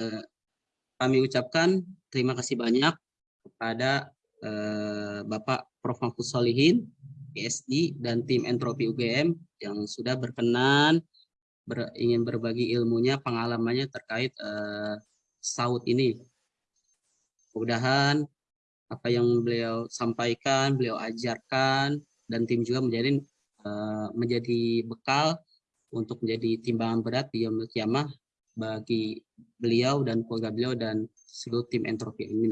eh, kami ucapkan terima kasih banyak kepada eh, Bapak Prof. Mahfud Solihin, PSD, dan tim Entropi UGM yang sudah berkenan ber, ingin berbagi ilmunya, pengalamannya terkait eh, saut ini. Mudah-mudahan apa yang beliau sampaikan, beliau ajarkan, dan tim juga menjadi uh, menjadi bekal untuk menjadi timbangan berat di Yom Kiamah bagi beliau dan keluarga beliau dan seluruh tim entropi ini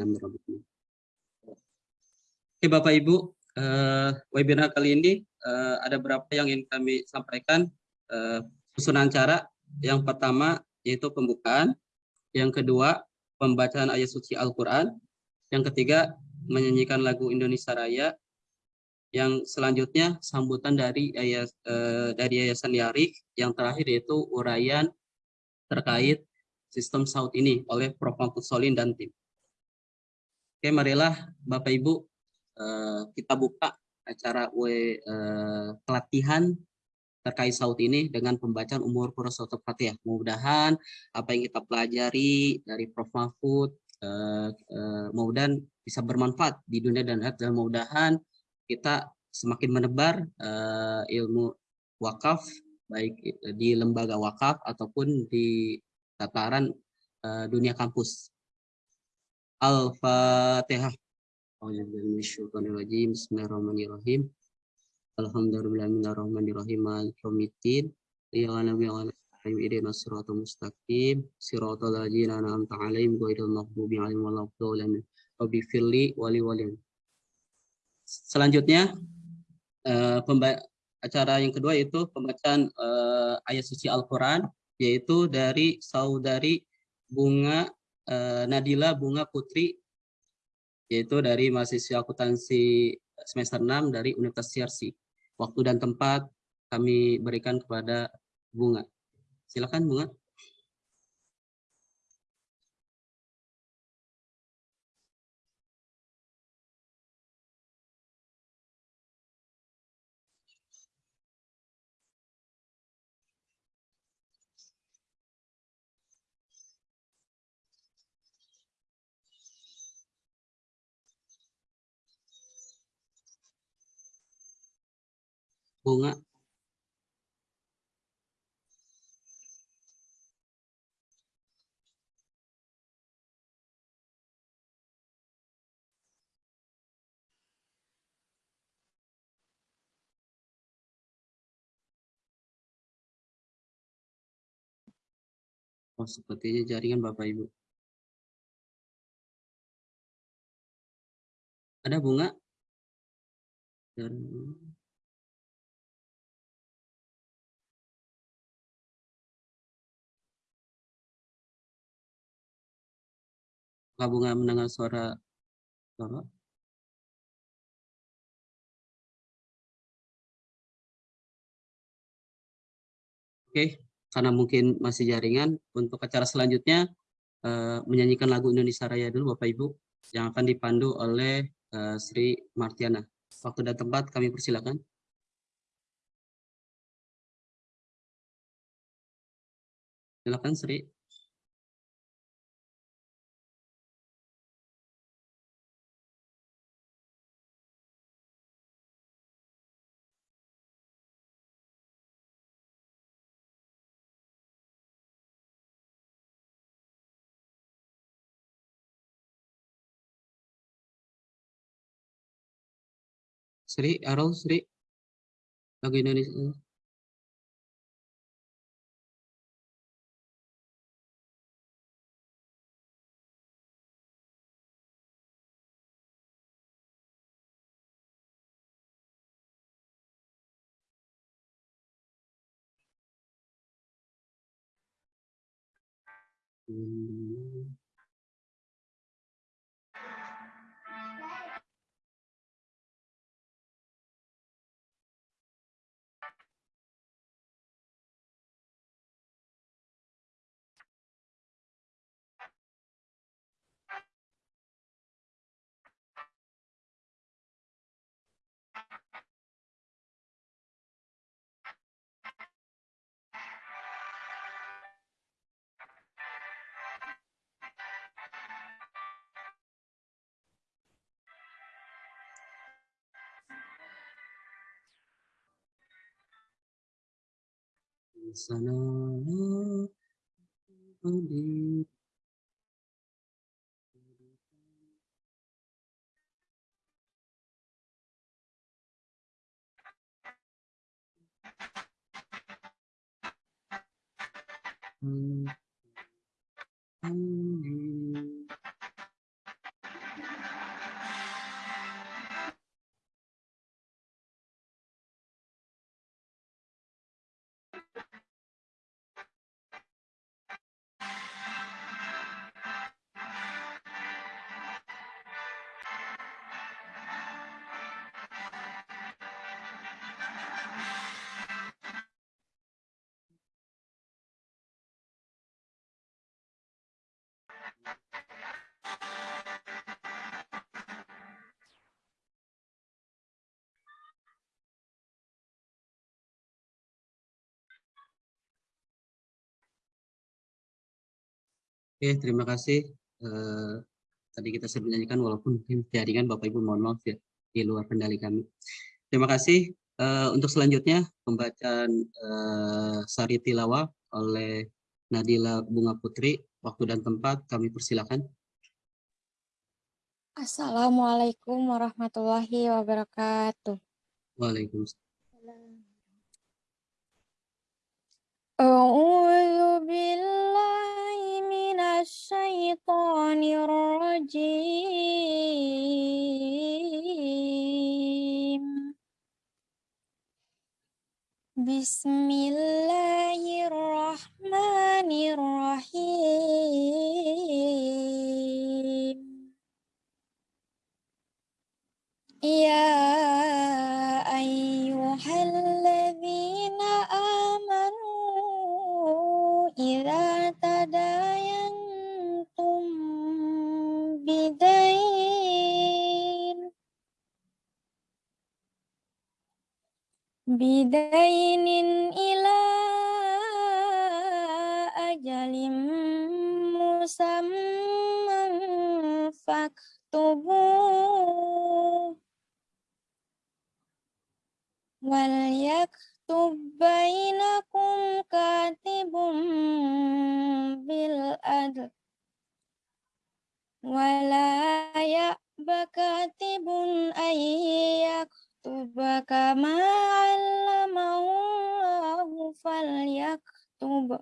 Oke Bapak Ibu, uh, webinar kali ini uh, ada beberapa yang ingin kami sampaikan. Uh, susunan cara. Yang pertama yaitu pembukaan, yang kedua pembacaan ayat suci Al-Quran, yang ketiga menyanyikan lagu Indonesia Raya, yang selanjutnya sambutan dari ayat dari Yayasan Yarik, yang terakhir yaitu uraian terkait sistem saut ini oleh Prof. Mahfud Solin dan tim. Oke, marilah Bapak Ibu eh, kita buka acara we, eh, pelatihan terkait saut ini dengan pembacaan umur surat Fatihah. Mudah-mudahan apa yang kita pelajari dari Prof. Mahfud eh, mudah-mudahan bisa bermanfaat di dunia dan akhirat dan mudah-mudahan kita semakin menebar ilmu wakaf baik di lembaga wakaf ataupun di tataran uh, dunia kampus. Al-Fatihah. Bismillahirrahmanirrahim. Alhamdulillahirrahmanirrahim. Al-Komitin. Selanjutnya uh, acara yang kedua yaitu pembacaan uh, ayat suci Al-Quran yaitu dari saudari Bunga uh, Nadila Bunga Putri yaitu dari mahasiswa akuntansi semester 6 dari Universitas CRC. Waktu dan tempat kami berikan kepada Bunga. Silakan Bunga. Bunga Oh, sepertinya jaringan Bapak Ibu. Ada bunga? Dan Bunga mendengar suara Bapak? Oke, karena mungkin masih jaringan, untuk acara selanjutnya uh, menyanyikan lagu Indonesia Raya dulu Bapak Ibu, yang akan dipandu oleh uh, Sri Martiana. Waktu dan tempat kami persilakan. Silakan Sri. Sri, Arul, Sri. Lagu Indonesia. Hmm. Sana Hmm. Oke, terima kasih. Uh, tadi kita sudah menyanyikan walaupun jaringan Bapak Ibu mohon maaf ya di luar kendali kami. Terima kasih. Uh, untuk selanjutnya pembacaan uh, Sari Tilawa oleh Nadila Bunga Putri. Waktu dan tempat kami persilakan. Assalamualaikum warahmatullahi wabarakatuh. Waalaikumsalam. أعوذ بالله من الشيطان الرجيم. بسم الله الرحمن الرحيم. يا أيها الذين آمنوا إذا تداينتم بدين بدين إلى أجل مسمى فاكتبوه وليكتب بينكم كاتب بالعدل ولا يأب كاتب أن يكتب كما علمه الله فليكتب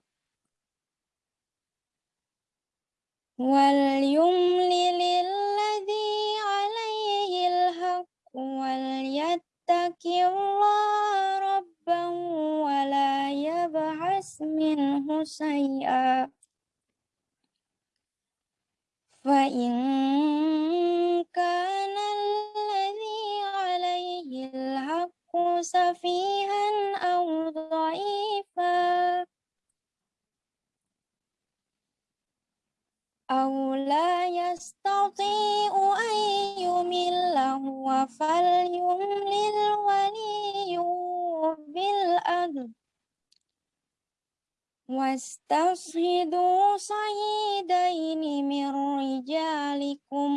وليملل الذي عليه الحق وليتق الله ولا يبعث منه شيئا. فإن كان الذي عليه الحق سفيها أو ضعيفا أو لا يستطيع أن يمل هو فليملل bil ad wastashhidu sahidaini min rijalikum.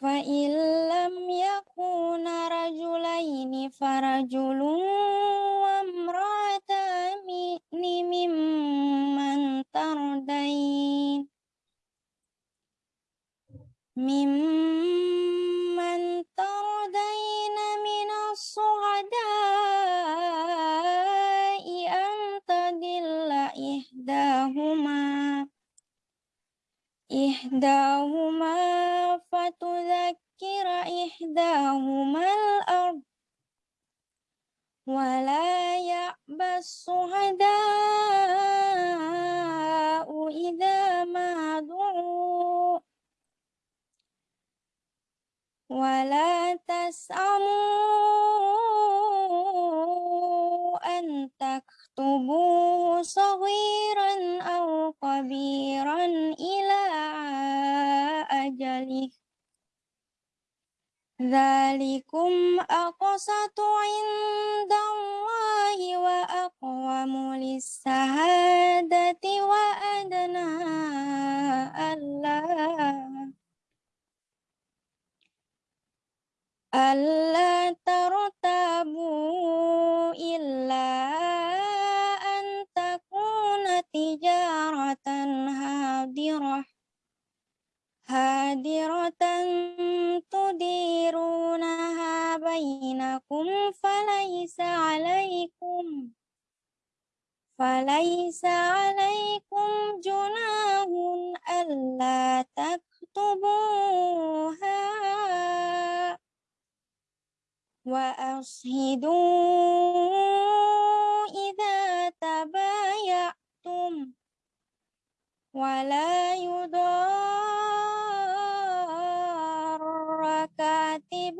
Fa illam yakuna rajulaini far ألا ترتابوا إلا أن تكون تجارة هادرة. هادرة تديرونها بينكم فليس عليكم فليس عليكم جناح ألا تكتبوها. وأشهدوا إذا تبايعتم ولا يضار كاتب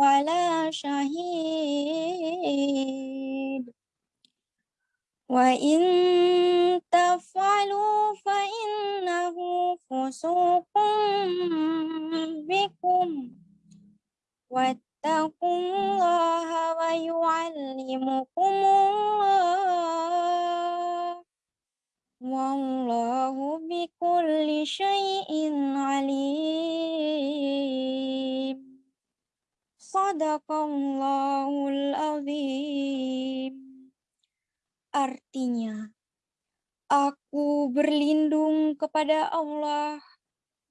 ولا شهيد. وإن تفعلوا فإنه فسوق بكم. Wattaqullaha wa yu'allimukumullah. Wallahu bikulli syai'in alim. Sadaqallahul azim. Artinya, aku berlindung kepada Allah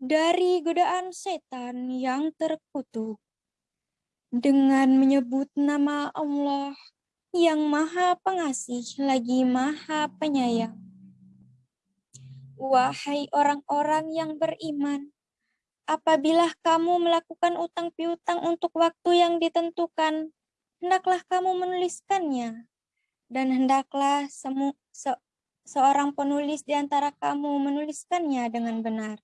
dari godaan setan yang terkutuk dengan menyebut nama Allah yang maha pengasih lagi maha penyayang. Wahai orang-orang yang beriman, apabila kamu melakukan utang piutang untuk waktu yang ditentukan, hendaklah kamu menuliskannya dan hendaklah semu, se, seorang penulis di antara kamu menuliskannya dengan benar.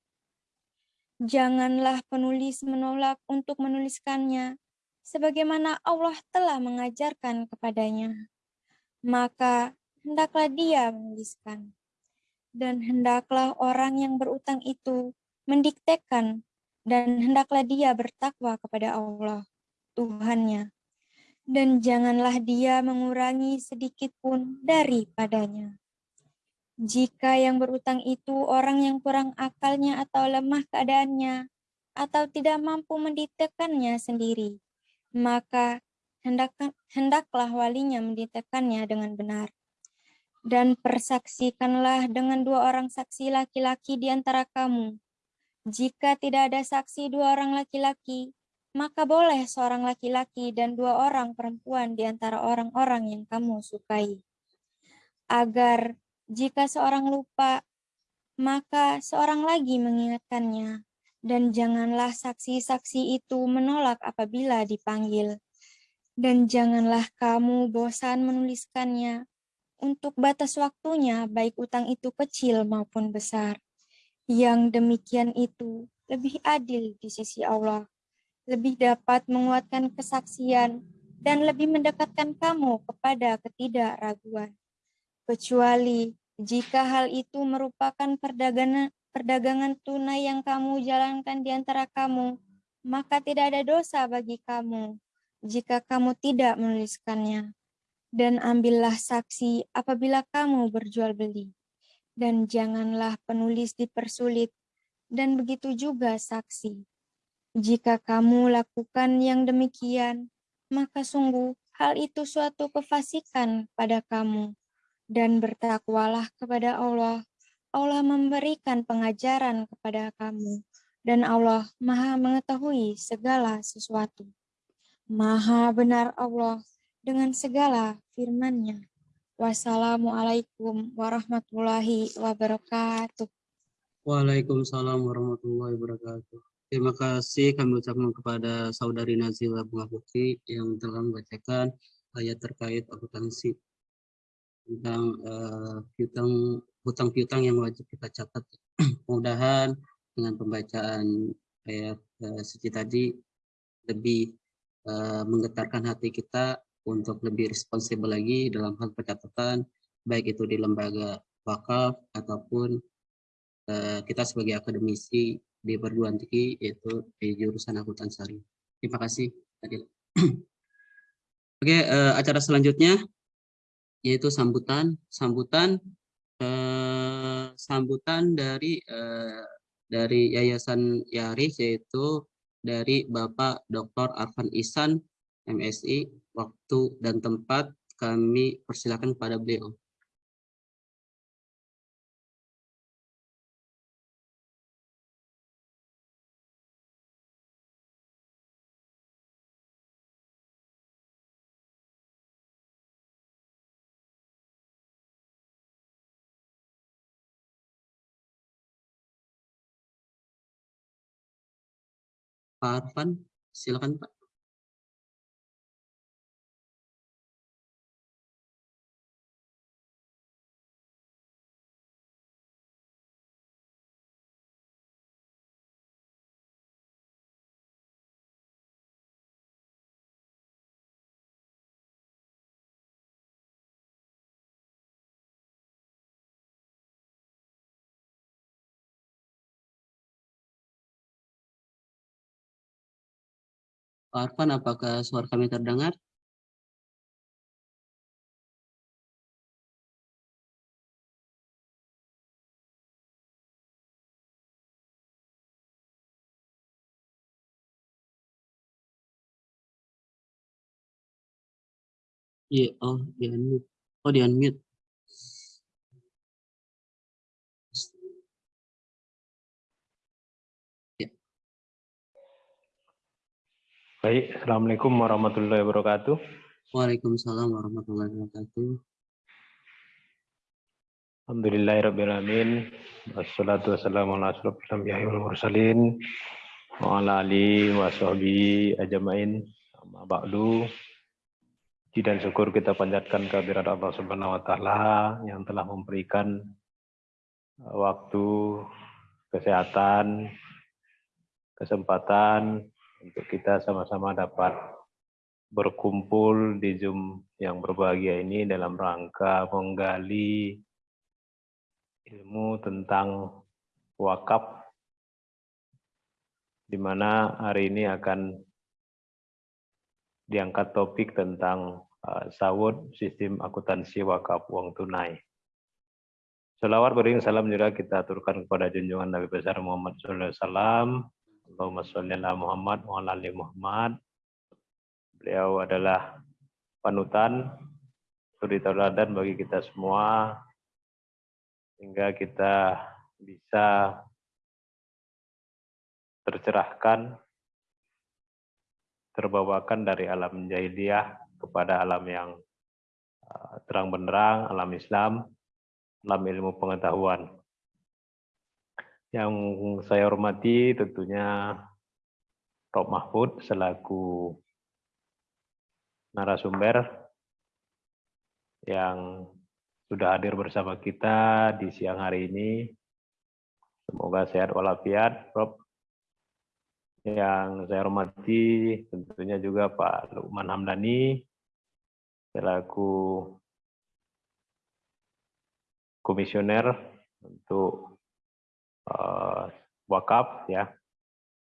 Janganlah penulis menolak untuk menuliskannya, sebagaimana Allah telah mengajarkan kepadanya. Maka hendaklah dia menuliskan. Dan hendaklah orang yang berutang itu mendiktekan, dan hendaklah dia bertakwa kepada Allah, Tuhannya dan janganlah dia mengurangi sedikit pun daripadanya. Jika yang berutang itu orang yang kurang akalnya atau lemah keadaannya, atau tidak mampu menditekannya sendiri, maka hendak, hendaklah walinya menditekannya dengan benar. Dan persaksikanlah dengan dua orang saksi laki-laki di antara kamu. Jika tidak ada saksi dua orang laki-laki, maka boleh seorang laki-laki dan dua orang perempuan di antara orang-orang yang kamu sukai. Agar jika seorang lupa, maka seorang lagi mengingatkannya, dan janganlah saksi-saksi itu menolak apabila dipanggil. Dan janganlah kamu bosan menuliskannya untuk batas waktunya, baik utang itu kecil maupun besar. Yang demikian itu lebih adil di sisi Allah lebih dapat menguatkan kesaksian dan lebih mendekatkan kamu kepada ketidakraguan. Kecuali jika hal itu merupakan perdagangan, perdagangan tunai yang kamu jalankan di antara kamu, maka tidak ada dosa bagi kamu jika kamu tidak menuliskannya. Dan ambillah saksi apabila kamu berjual beli. Dan janganlah penulis dipersulit, dan begitu juga saksi jika kamu lakukan yang demikian, maka sungguh hal itu suatu kefasikan pada kamu. Dan bertakwalah kepada Allah. Allah memberikan pengajaran kepada kamu. Dan Allah maha mengetahui segala sesuatu. Maha benar Allah dengan segala firman-Nya. Wassalamualaikum warahmatullahi wabarakatuh. Waalaikumsalam warahmatullahi wabarakatuh. Terima kasih kami ucapkan kepada Saudari Nazila Bunga Putri yang telah membacakan ayat terkait akuntansi tentang uh, piutang hutang piutang yang wajib kita catat. Mudahan dengan pembacaan ayat uh, suci tadi lebih uh, menggetarkan hati kita untuk lebih responsibel lagi dalam hal pencatatan baik itu di lembaga wakaf ataupun uh, kita sebagai akademisi di perguruan tinggi yaitu di jurusan akuntan syariah. Terima kasih. Oke, uh, acara selanjutnya yaitu sambutan sambutan uh, sambutan dari uh, dari Yayasan Yaris yaitu dari Bapak Dr. Arfan Isan, MSI. Waktu dan tempat kami persilakan kepada beliau. Pak Arfan, silakan Pak. Pak Arfan, apakah suara kami terdengar? Iya, oh di unmute. Oh di unmute. Baik, Assalamualaikum warahmatullahi wabarakatuh. Waalaikumsalam warahmatullahi wabarakatuh. Alhamdulillahirrahmanirrahim. Wassalatu wassalamu ala asrafil anbiya'i wal mursalin. Wa ala alihi wa sahbihi ajmain. Amma ba'du. Puji dan syukur kita panjatkan kehadirat Allah Subhanahu wa taala yang telah memberikan waktu, kesehatan, kesempatan untuk kita sama-sama dapat berkumpul di Zoom yang berbahagia ini dalam rangka menggali ilmu tentang wakaf di mana hari ini akan diangkat topik tentang uh, sawut sistem akuntansi wakaf uang tunai. Salawat bering salam juga kita aturkan kepada junjungan Nabi besar Muhammad SAW Allahumma sholli ala Muhammad wa ala ali Muhammad. Beliau adalah panutan, suri tauladan bagi kita semua sehingga kita bisa tercerahkan terbawakan dari alam jahiliyah kepada alam yang uh, terang benderang, alam Islam, alam ilmu pengetahuan. Yang saya hormati tentunya Rob Mahfud selaku narasumber yang sudah hadir bersama kita di siang hari ini. Semoga sehat walafiat, Rob. Yang saya hormati tentunya juga Pak Lukman Hamdani selaku komisioner untuk uh, wakaf ya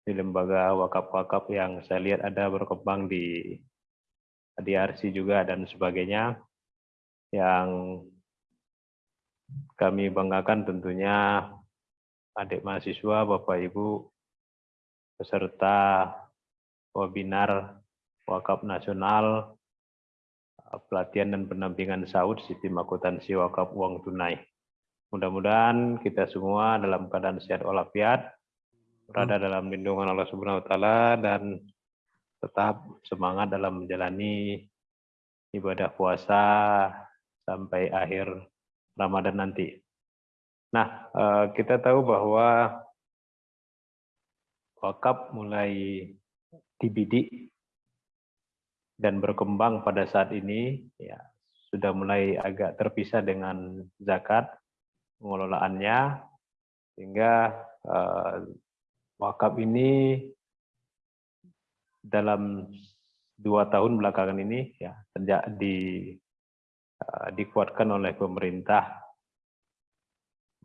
di lembaga wakaf-wakaf yang saya lihat ada berkembang di DRC juga dan sebagainya yang kami banggakan tentunya adik mahasiswa, Bapak Ibu, peserta webinar wakaf nasional, pelatihan dan pendampingan SAUD sistem akuntansi wakaf uang tunai. Mudah-mudahan kita semua dalam keadaan sehat walafiat, berada hmm. dalam lindungan Allah Subhanahu wa taala dan tetap semangat dalam menjalani ibadah puasa sampai akhir Ramadan nanti. Nah, eh, kita tahu bahwa wakaf mulai dibidik dan berkembang pada saat ini ya sudah mulai agak terpisah dengan zakat pengelolaannya sehingga uh, wakaf ini dalam dua tahun belakangan ini ya sejak di uh, dikuatkan oleh pemerintah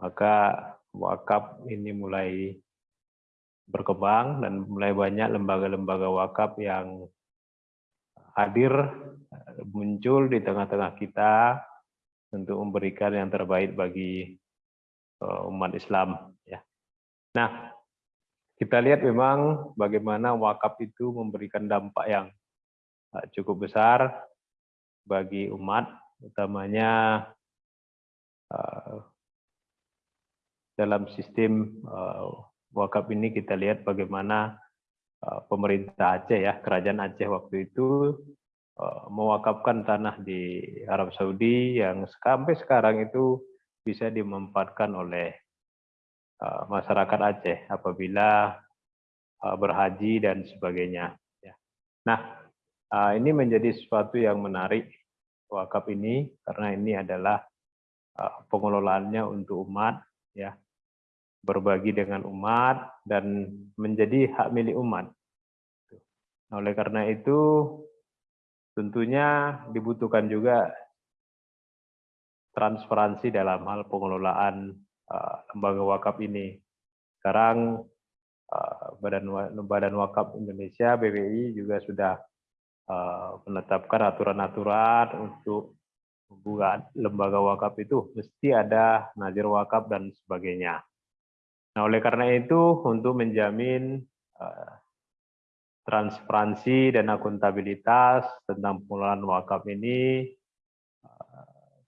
maka wakaf ini mulai berkembang dan mulai banyak lembaga-lembaga wakaf yang hadir muncul di tengah-tengah kita untuk memberikan yang terbaik bagi Eh, umat Islam ya. Nah, kita lihat memang bagaimana wakaf itu memberikan dampak yang uh, cukup besar bagi umat, utamanya uh, dalam sistem wakaf ini kita lihat bagaimana pemerintah Aceh ya, kerajaan Aceh waktu itu mewakafkan tanah di Arab Saudi yang sampai sekarang itu bisa dimanfaatkan oleh uh, masyarakat Aceh apabila uh, berhaji dan sebagainya. Ya. Nah, uh, ini menjadi sesuatu yang menarik wakaf ini karena ini adalah pengelolaannya untuk umat, ya, berbagi dengan umat dan menjadi hak milik umat. Nah, oleh karena itu, tentunya dibutuhkan juga transparansi dalam hal pengelolaan uh, lembaga wakaf ini. Sekarang uh, Badan Badan Wakaf Indonesia BWI juga sudah uh, menetapkan aturan-aturan untuk membuat lembaga wakaf itu mesti ada nazir wakaf dan sebagainya. Nah, oleh karena itu untuk menjamin uh, transparansi dan akuntabilitas tentang pengelolaan wakaf ini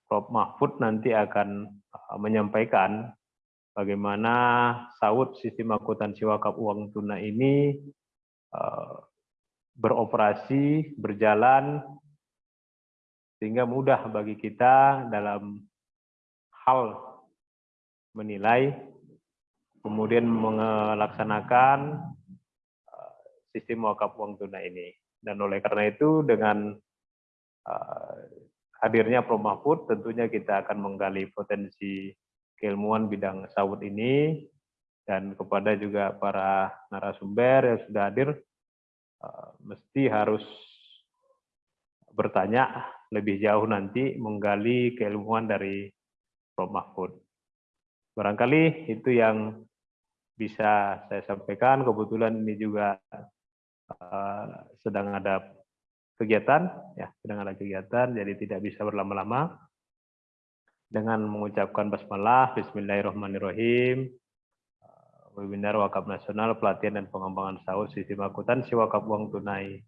Prof. Mahfud nanti akan uh, menyampaikan bagaimana saud sistem akuntansi wakaf uang tunai ini uh, beroperasi, berjalan, sehingga mudah bagi kita dalam hal menilai, kemudian melaksanakan uh, sistem wakaf uang tunai ini. Dan oleh karena itu dengan hadirnya Prof. Mahfud, tentunya kita akan menggali potensi keilmuan bidang sawut ini, dan kepada juga para narasumber yang sudah hadir, eh, mesti harus bertanya lebih jauh nanti menggali keilmuan dari Prof. Mahfud. Barangkali itu yang bisa saya sampaikan. Kebetulan ini juga uh, sedang ada kegiatan, ya sedang ada kegiatan, jadi tidak bisa berlama-lama. Dengan mengucapkan basmalah, Bismillahirrahmanirrahim, uh, webinar wakaf nasional pelatihan dan pengembangan sahur sistem akuntansi wakaf uang tunai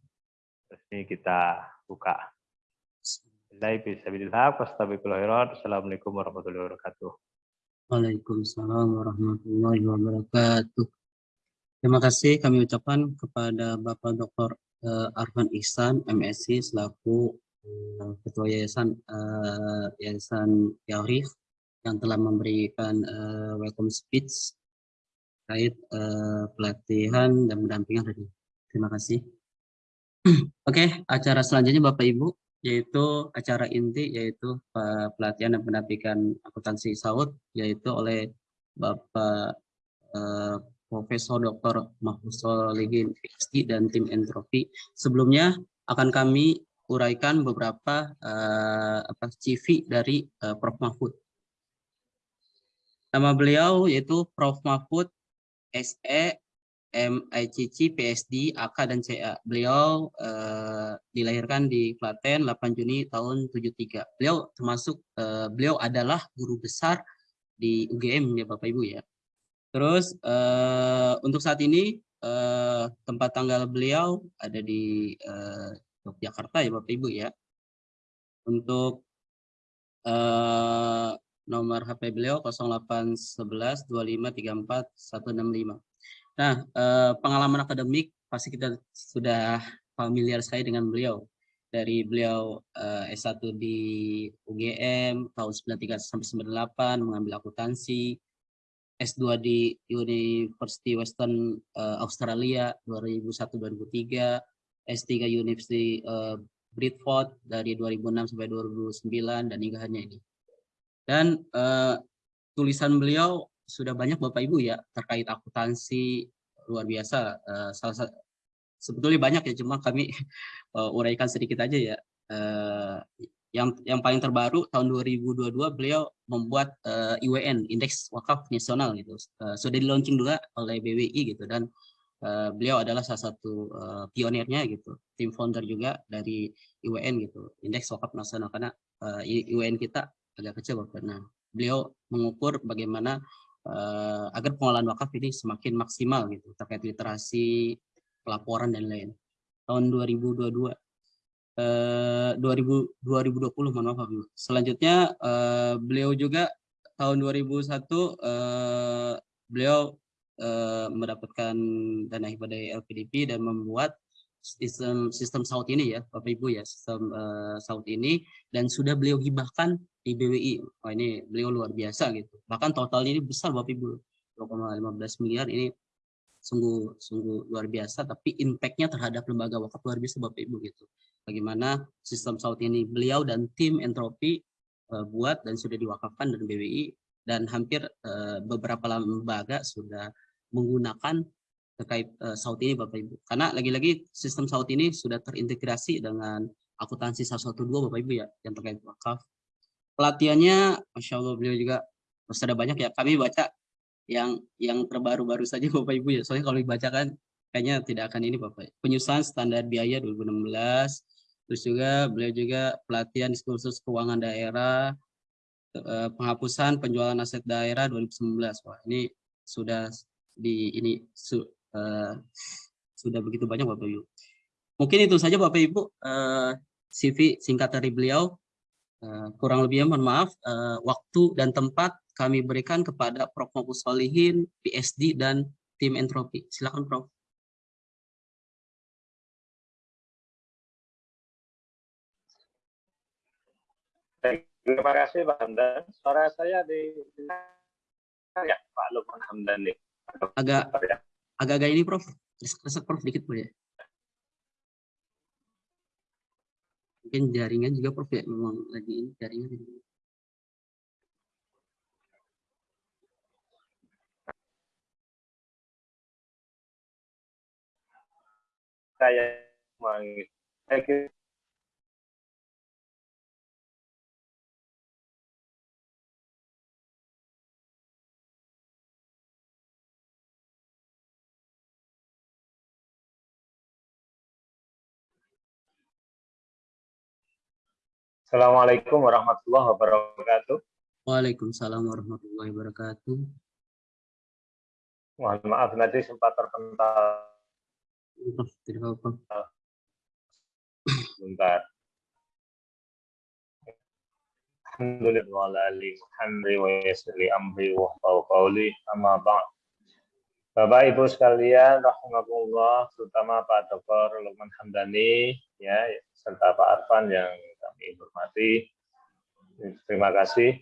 resmi kita buka. Assalamualaikum warahmatullahi wabarakatuh. Waalaikumsalam warahmatullahi wabarakatuh. Terima kasih kami ucapkan kepada Bapak Dr uh, Arfan Ihsan MSc selaku uh, ketua yayasan uh, yayasan Yarif yang telah memberikan uh, welcome speech terkait uh, pelatihan dan pendampingan tadi. Terima kasih. Oke, okay, acara selanjutnya Bapak Ibu yaitu acara inti yaitu pelatihan dan pendampingan akuntansi saud yaitu oleh Bapak uh, Profesor Dr. Mahfuz Solihin PhD dan tim entropi. Sebelumnya akan kami uraikan beberapa uh, apa, CV dari uh, Prof. Mahfud. Nama beliau yaitu Prof. Mahfud SE MICC, PSD, AK, dan CA. Beliau uh, dilahirkan di Klaten 8 Juni tahun 73. Beliau termasuk, uh, beliau adalah guru besar di UGM ya Bapak Ibu ya. Terus uh, untuk saat ini uh, tempat tanggal beliau ada di uh, Yogyakarta ya Bapak Ibu ya. Untuk uh, nomor HP beliau 0811 2534 165. Nah, uh, pengalaman akademik pasti kita sudah familiar sekali dengan beliau. Dari beliau uh, S1 di UGM tahun 93 sampai 98 mengambil akuntansi, S2 di University Western uh, Australia 2001-2003, S3 University uh, Bradford dari 2006 sampai 2009 dan hingga hanya ini. Dan uh, tulisan beliau sudah banyak Bapak Ibu ya terkait akuntansi luar biasa. Uh, salah sebetulnya banyak ya cuma kami uh, uraikan sedikit aja ya. Uh, yang yang paling terbaru tahun 2022 beliau membuat uh, eh, IWN Indeks Wakaf Nasional gitu. Uh, sudah di launching juga oleh BWI gitu dan uh, beliau adalah salah satu uh, pionirnya gitu. Tim founder juga dari IWN gitu Indeks Wakaf Nasional. Karena uh, IWN kita agak kecil karena beliau mengukur bagaimana uh, agar pengolahan wakaf ini semakin maksimal gitu terkait literasi, pelaporan dan lain. Tahun 2022 uh, 2000 2020 mohon maaf Ibu. Selanjutnya uh, beliau juga tahun 2001 uh, beliau uh, mendapatkan dana hibah dari LPDP dan membuat sistem sistem saut ini ya Bapak Ibu ya sistem uh, saut ini dan sudah beliau hibahkan di BWI. Oh ini beliau luar biasa gitu. Bahkan totalnya ini besar Bapak Ibu 2,15 miliar ini sungguh sungguh luar biasa tapi impactnya terhadap lembaga wakaf luar biasa Bapak Ibu gitu. Bagaimana sistem saut ini beliau dan tim entropi uh, buat dan sudah diwakafkan dari BWI dan hampir uh, beberapa lembaga sudah menggunakan terkait uh, saut ini Bapak Ibu. Karena lagi-lagi sistem saut ini sudah terintegrasi dengan akuntansi 112 Bapak Ibu ya yang terkait wakaf. Pelatihannya Masya Allah beliau juga sudah banyak ya. Kami baca yang yang terbaru-baru saja Bapak Ibu ya. Soalnya kalau dibacakan kayaknya tidak akan ini Bapak. Penyusunan standar biaya 2016. Terus juga beliau juga pelatihan diskursus keuangan daerah, eh, penghapusan penjualan aset daerah 2019. Wah, ini sudah di ini su, uh, sudah begitu banyak Bapak Ibu. Mungkin itu saja Bapak Ibu uh, eh, CV singkat dari beliau. Uh, kurang lebihnya mohon maaf uh, waktu dan tempat kami berikan kepada Prof. Mabus Solihin, PSD dan tim entropi. Silakan Prof. Terima kasih Pak Hamdan. Suara saya di ya Pak Lukman Hamdan nih. Agak ya agak-agak ini Prof. Resek Prof dikit Bu ya. Mungkin jaringan juga Prof ya, memang lagi ini jaringan. Saya saya Assalamualaikum warahmatullahi wabarakatuh. Waalaikumsalam warahmatullahi wabarakatuh. Mohon maaf nanti sempat terpental. Tidak apa-apa. Bentar. Alhamdulillah wa ali hamdi wa yasli amri wa qawli amma ba'd. Bapak Ibu sekalian, rahmatullah, terutama Pak Dr. Lukman Hamdani, ya, serta Pak Arfan yang kami hormati. Terima kasih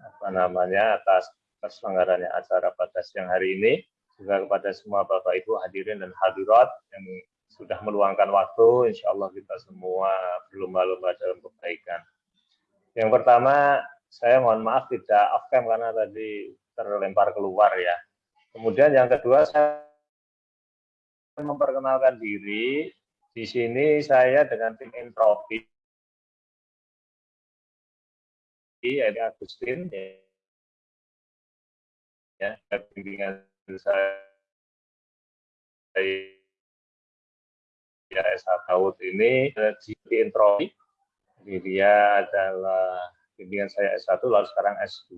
apa namanya atas terselenggaranya acara pada siang hari ini. Juga kepada semua Bapak Ibu hadirin dan hadirat yang sudah meluangkan waktu, insya Allah kita semua berlomba-lomba dalam kebaikan. Yang pertama, saya mohon maaf tidak off cam karena tadi terlempar keluar ya. Kemudian yang kedua, saya memperkenalkan diri. Di sini saya dengan tim entropi Edi Agustin ya, ya bimbingan saya ya S. Daud ini di intropi jadi dia adalah bimbingan saya S1 lalu sekarang S2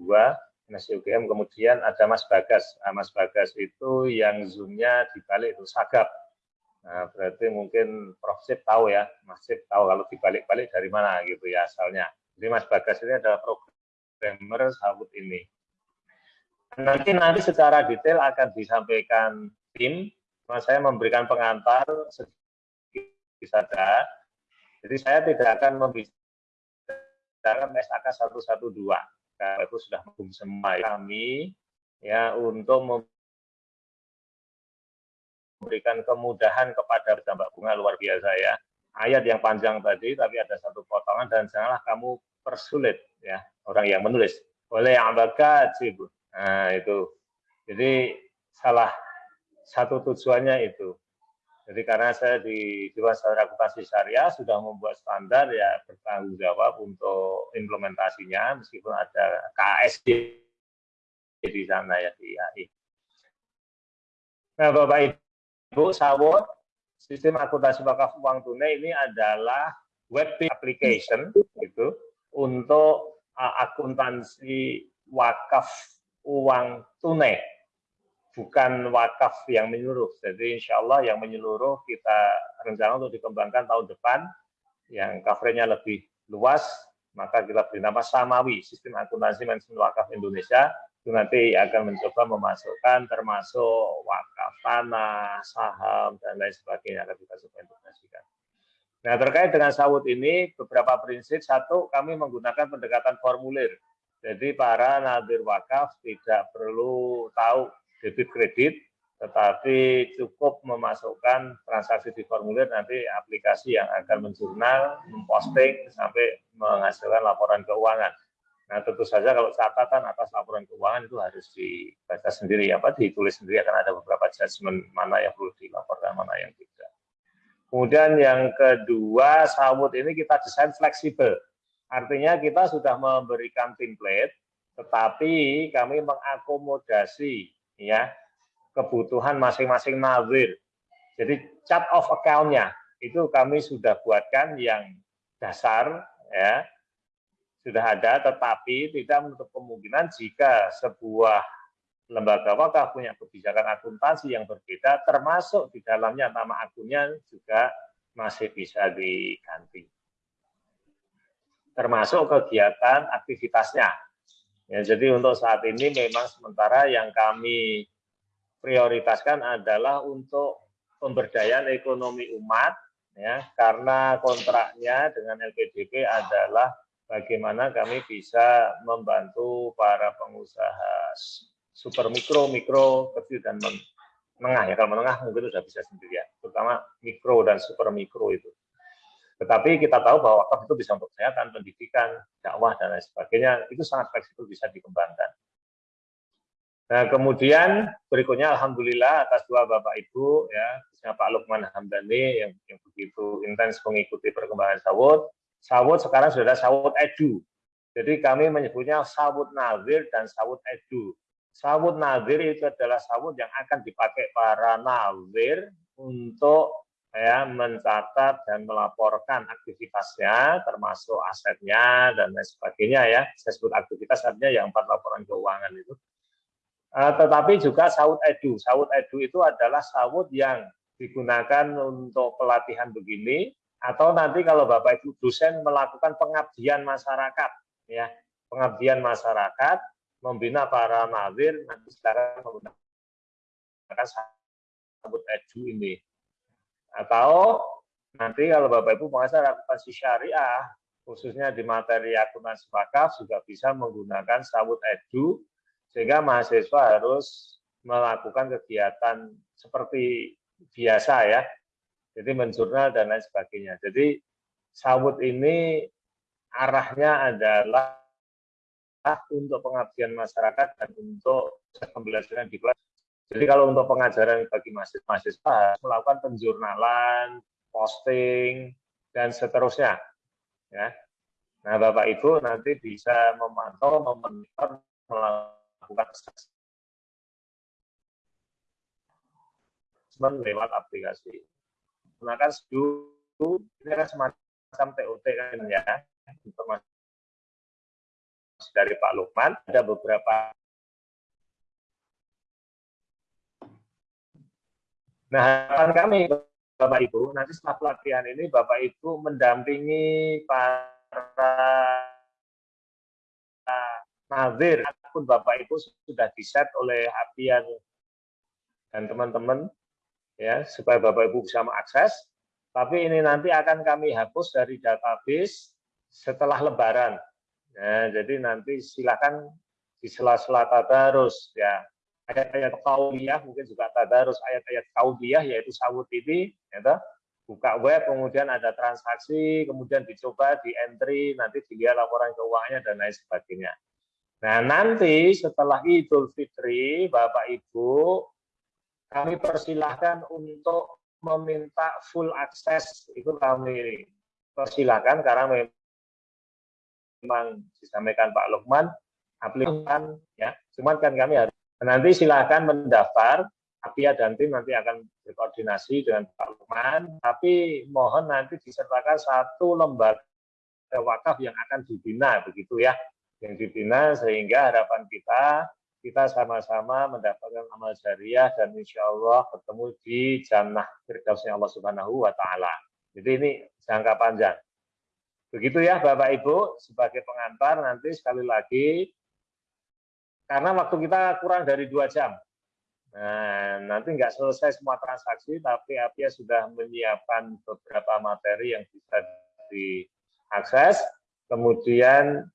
Nasi UGM kemudian ada Mas Bagas nah, Mas Bagas itu yang zoomnya dibalik itu sagap nah berarti mungkin Prof. Sip tahu ya Mas Sip tahu kalau dibalik-balik dari mana gitu ya asalnya jadi Mas Bagas ini adalah programmer sahut ini. Nanti nanti secara detail akan disampaikan tim. Mas saya memberikan pengantar sedikit saja. Jadi saya tidak akan membicarakan SAK 112 karena itu sudah mendukung semua kami ya untuk memberikan kemudahan kepada dampak bunga luar biasa ya. Ayat yang panjang tadi tapi ada satu potongan dan janganlah kamu persulit ya orang yang menulis oleh abaka cibun. Nah itu. Jadi salah satu tujuannya itu. Jadi karena saya di Dewan Standar Akuntansi Syariah sudah membuat standar ya bertanggung jawab untuk implementasinya meskipun ada KSD di sana ya di AI. Nah Bapak Ibu, sawot sistem akuntansi wakaf uang tunai ini adalah web application gitu untuk uh, akuntansi wakaf uang tunai, bukan wakaf yang menyeluruh. Jadi insya Allah yang menyeluruh kita rencana untuk dikembangkan tahun depan, yang coveragenya lebih luas, maka kita beri nama Samawi, Sistem Akuntansi Manajemen Wakaf Indonesia, itu nanti akan mencoba memasukkan termasuk wakaf tanah, saham, dan lain sebagainya akan kita coba integrasikan. Nah, terkait dengan sawut ini, beberapa prinsip. Satu, kami menggunakan pendekatan formulir. Jadi para nadir wakaf tidak perlu tahu debit kredit, tetapi cukup memasukkan transaksi di formulir, nanti aplikasi yang akan menjurnal, memposting, sampai menghasilkan laporan keuangan. Nah, tentu saja kalau catatan atas laporan keuangan itu harus dibaca sendiri, apa ditulis sendiri akan ada beberapa judgement mana yang perlu dilaporkan, mana yang tidak. Kemudian yang kedua, sawut ini kita desain fleksibel. Artinya kita sudah memberikan template, tetapi kami mengakomodasi ya kebutuhan masing-masing nazir. Jadi chart of account-nya itu kami sudah buatkan yang dasar ya sudah ada, tetapi tidak menutup kemungkinan jika sebuah lembaga wakaf punya kebijakan akuntansi yang berbeda, termasuk di dalamnya nama akunnya juga masih bisa diganti. Termasuk kegiatan aktivitasnya. Ya, jadi untuk saat ini memang sementara yang kami prioritaskan adalah untuk pemberdayaan ekonomi umat, ya, karena kontraknya dengan LPDP adalah bagaimana kami bisa membantu para pengusaha super mikro, mikro, kecil dan menengah ya. Kalau menengah mungkin sudah bisa sendiri ya, terutama mikro dan super mikro itu. Tetapi kita tahu bahwa wakaf itu bisa untuk kesehatan, pendidikan, dakwah dan lain sebagainya. Itu sangat fleksibel bisa dikembangkan. Nah, kemudian berikutnya Alhamdulillah atas dua Bapak Ibu, ya, khususnya Pak Lukman Hamdani yang, yang begitu intens mengikuti perkembangan sawut. Sawut sekarang sudah ada sawut edu. Jadi kami menyebutnya sawut nazir dan sawut edu. Sawut nazir itu adalah sawut yang akan dipakai para nazir untuk ya mencatat dan melaporkan aktivitasnya termasuk asetnya dan lain sebagainya ya. Saya sebut aktivitas artinya yang empat laporan keuangan itu. Uh, tetapi juga sawut edu. Sawut edu itu adalah sawut yang digunakan untuk pelatihan begini atau nanti kalau bapak ibu dosen melakukan pengabdian masyarakat ya. Pengabdian masyarakat membina para nazir nanti sekarang menggunakan sabut edu ini. Atau nanti kalau Bapak Ibu mengasah akuntansi syariah, khususnya di materi akuntansi wakaf juga bisa menggunakan sabut edu, sehingga mahasiswa harus melakukan kegiatan seperti biasa ya, jadi menjurnal dan lain sebagainya. Jadi sawut ini arahnya adalah untuk pengabdian masyarakat dan untuk pembelajaran di kelas. Jadi kalau untuk pengajaran bagi mahasiswa melakukan penjurnalan, posting, dan seterusnya. Ya. Nah, Bapak Ibu nanti bisa memantau, memonitor, melakukan assessment lewat aplikasi. Gunakan Sdu, ini kan semacam TOT kan ya, informasi dari Pak Lukman, ada beberapa Nah, harapan kami Bapak Ibu, nanti setelah pelatihan ini Bapak Ibu mendampingi para nazir ataupun Bapak Ibu sudah diset oleh Apian dan teman-teman ya supaya Bapak Ibu bisa mengakses. Tapi ini nanti akan kami hapus dari database setelah Lebaran. Ya, jadi nanti silakan di sela-sela tadarus ya. Ayat-ayat kauliyah mungkin juga tadarus ayat-ayat kauliyah yaitu sawut ini ya buka web kemudian ada transaksi kemudian dicoba di entry nanti dilihat laporan keuangannya dan lain sebagainya. Nah nanti setelah Idul Fitri Bapak Ibu kami persilahkan untuk meminta full akses itu kami persilahkan karena memang memang disampaikan Pak Lukman aplikasi ya cuman kan kami harus nanti silahkan mendaftar Apia dan tim nanti akan berkoordinasi dengan Pak Lukman tapi mohon nanti disertakan satu lembaga wakaf yang akan dibina begitu ya yang dibina sehingga harapan kita kita sama-sama mendapatkan amal jariah dan insya Allah bertemu di jannah firdausnya Allah Subhanahu wa taala. Jadi ini jangka panjang. Begitu ya Bapak Ibu, sebagai pengantar nanti sekali lagi, karena waktu kita kurang dari dua jam, Nah, nanti nggak selesai semua transaksi, tapi Apia sudah menyiapkan beberapa materi yang bisa diakses. Kemudian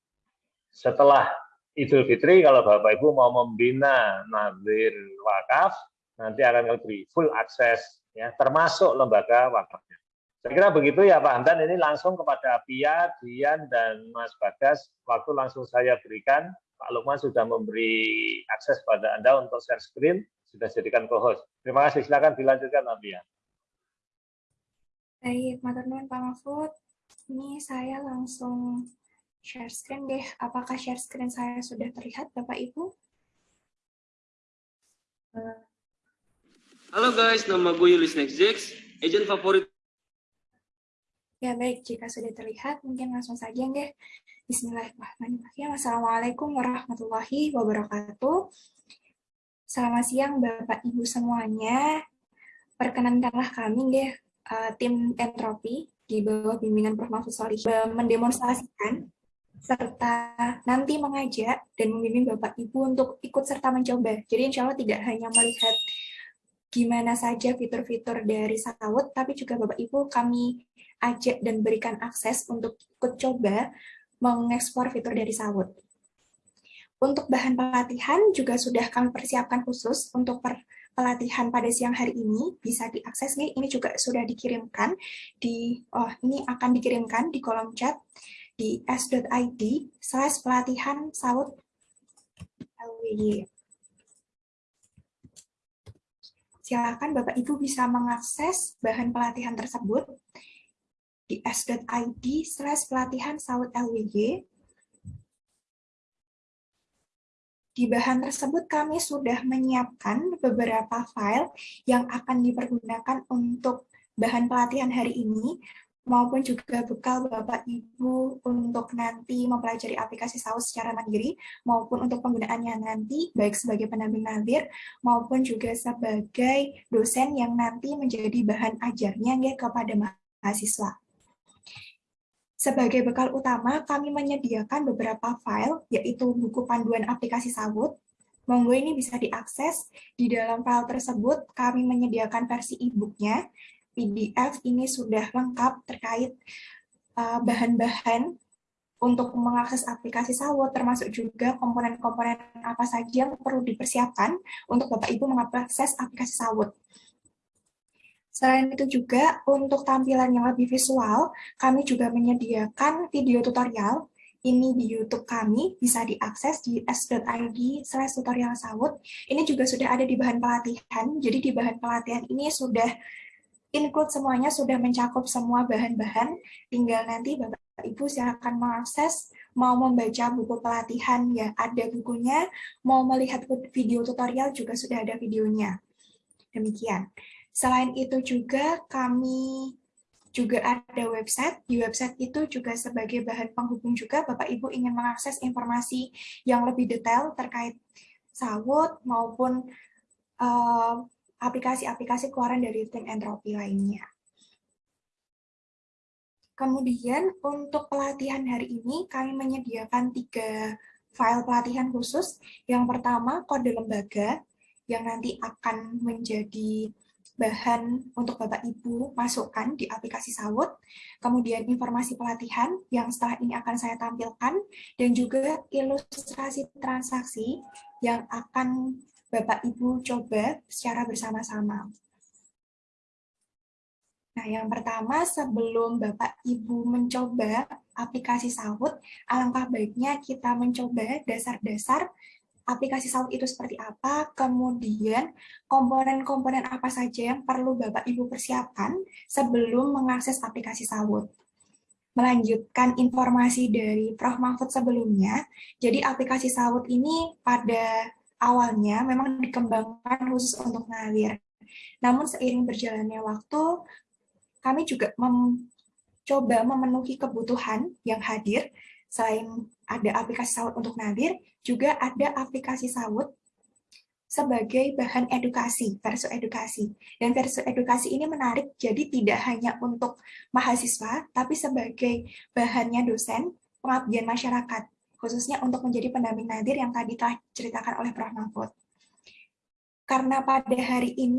setelah Idul Fitri, kalau Bapak Ibu mau membina Nadir Wakaf, nanti akan lebih full akses, ya, termasuk lembaga wakafnya. Saya kira begitu ya Pak Hamdan, ini langsung kepada Apia, Dian, dan Mas Bagas. Waktu langsung saya berikan, Pak Lukman sudah memberi akses pada Anda untuk share screen sudah jadikan co-host. Terima kasih. Silakan dilanjutkan, Nadia. Baik, Maturnuan Pak Mahfud. Ini saya langsung share screen deh. Apakah share screen saya sudah terlihat, Bapak Ibu? Halo guys, nama gue Yulis Nextjex, agent favorit. Ya baik, jika sudah terlihat, mungkin langsung saja deh. Bismillahirrahmanirrahim. Assalamualaikum warahmatullahi wabarakatuh. Selamat siang Bapak Ibu semuanya. Perkenankanlah kami deh uh, tim entropi di bawah bimbingan Prof. Mahfud Solih mendemonstrasikan serta nanti mengajak dan membimbing Bapak Ibu untuk ikut serta mencoba. Jadi insya Allah tidak hanya melihat gimana saja fitur-fitur dari Sawut, tapi juga Bapak Ibu kami ajak dan berikan akses untuk ikut coba mengekspor fitur dari Sawut. Untuk bahan pelatihan juga sudah kami persiapkan khusus untuk per pelatihan pada siang hari ini bisa diakses nih ini juga sudah dikirimkan di oh ini akan dikirimkan di kolom chat di s.id slash pelatihan saut LWY. Silakan Bapak Ibu bisa mengakses bahan pelatihan tersebut di s.id slash pelatihan saut LWY Di bahan tersebut kami sudah menyiapkan beberapa file yang akan dipergunakan untuk bahan pelatihan hari ini, maupun juga bekal Bapak Ibu untuk nanti mempelajari aplikasi saus secara mandiri, maupun untuk penggunaannya nanti, baik sebagai pendamping nadir, maupun juga sebagai dosen yang nanti menjadi bahan ajarnya ya, kepada mahasiswa. Sebagai bekal utama, kami menyediakan beberapa file, yaitu buku panduan aplikasi Sawut. Monggo ini bisa diakses. Di dalam file tersebut, kami menyediakan versi e-booknya. PDF ini sudah lengkap terkait uh, bahan-bahan uh, untuk mengakses aplikasi Sawut, termasuk juga komponen-komponen apa saja yang perlu dipersiapkan untuk Bapak Ibu mengakses aplikasi Sawut. Selain itu juga, untuk tampilan yang lebih visual, kami juga menyediakan video tutorial. Ini di YouTube kami, bisa diakses di s.id slash tutorial sawut. Ini juga sudah ada di bahan pelatihan, jadi di bahan pelatihan ini sudah include semuanya, sudah mencakup semua bahan-bahan. Tinggal nanti Bapak Ibu silakan mengakses, mau membaca buku pelatihan ya ada bukunya, mau melihat video tutorial juga sudah ada videonya. Demikian. Selain itu juga kami juga ada website. Di website itu juga sebagai bahan penghubung juga Bapak Ibu ingin mengakses informasi yang lebih detail terkait sawut maupun eh, aplikasi-aplikasi keluaran dari tim entropi lainnya. Kemudian untuk pelatihan hari ini kami menyediakan tiga file pelatihan khusus. Yang pertama kode lembaga yang nanti akan menjadi bahan untuk Bapak Ibu masukkan di aplikasi Sawut, kemudian informasi pelatihan yang setelah ini akan saya tampilkan, dan juga ilustrasi transaksi yang akan Bapak Ibu coba secara bersama-sama. Nah, yang pertama, sebelum Bapak Ibu mencoba aplikasi Sawut, alangkah baiknya kita mencoba dasar-dasar aplikasi Saut itu seperti apa, kemudian komponen-komponen apa saja yang perlu Bapak Ibu persiapkan sebelum mengakses aplikasi Saut. Melanjutkan informasi dari Prof. Mahfud sebelumnya, jadi aplikasi Saut ini pada awalnya memang dikembangkan khusus untuk ngalir. Namun seiring berjalannya waktu, kami juga mencoba memenuhi kebutuhan yang hadir, selain ada aplikasi Saut untuk nadir, juga ada aplikasi sawut sebagai bahan edukasi, versi edukasi. Dan versi edukasi ini menarik, jadi tidak hanya untuk mahasiswa, tapi sebagai bahannya dosen, pengabdian masyarakat, khususnya untuk menjadi pendamping nadir yang tadi telah diceritakan oleh Prof. Mahfud. Karena pada hari ini